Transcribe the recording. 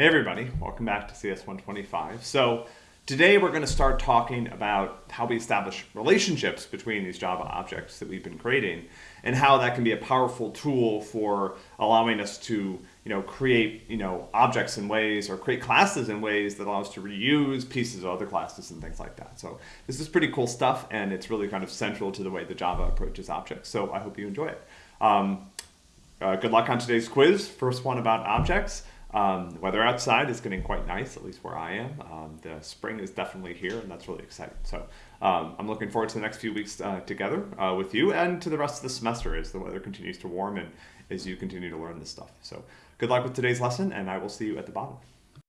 Hey everybody, welcome back to CS 125. So today we're going to start talking about how we establish relationships between these Java objects that we've been creating and how that can be a powerful tool for allowing us to you know, create you know, objects in ways or create classes in ways that allow us to reuse pieces of other classes and things like that. So this is pretty cool stuff and it's really kind of central to the way the Java approaches objects. So I hope you enjoy it. Um, uh, good luck on today's quiz. First one about objects. Um, weather outside is getting quite nice, at least where I am. Um, the spring is definitely here, and that's really exciting. So um, I'm looking forward to the next few weeks uh, together uh, with you and to the rest of the semester as the weather continues to warm and as you continue to learn this stuff. So good luck with today's lesson, and I will see you at the bottom.